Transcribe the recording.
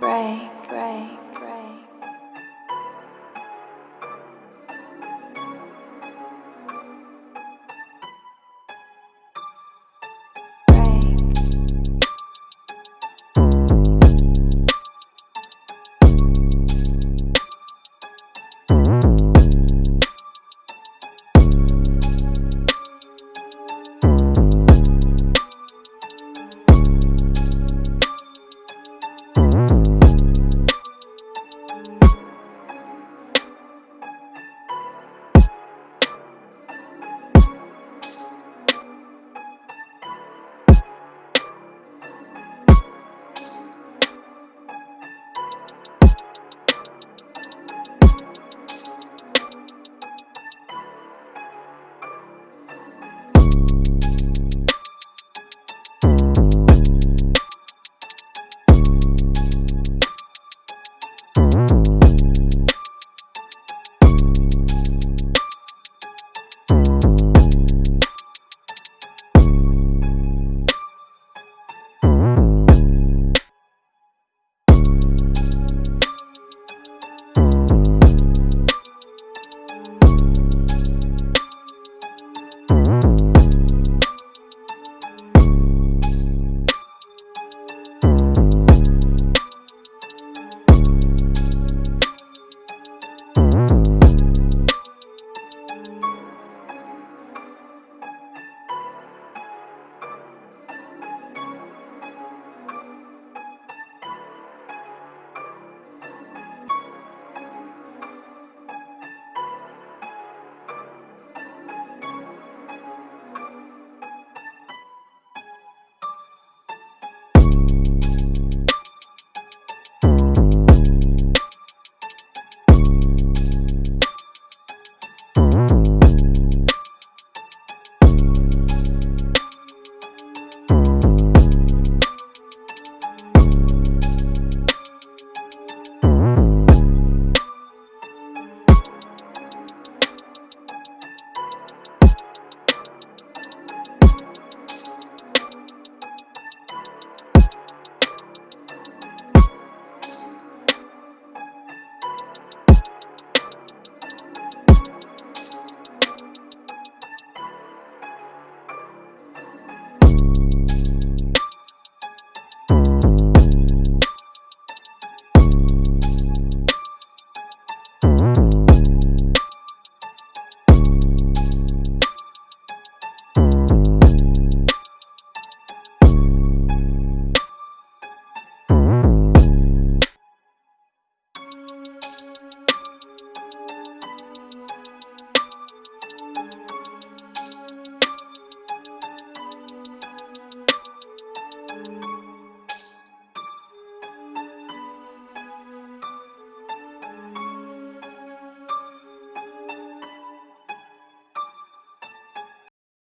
Ray.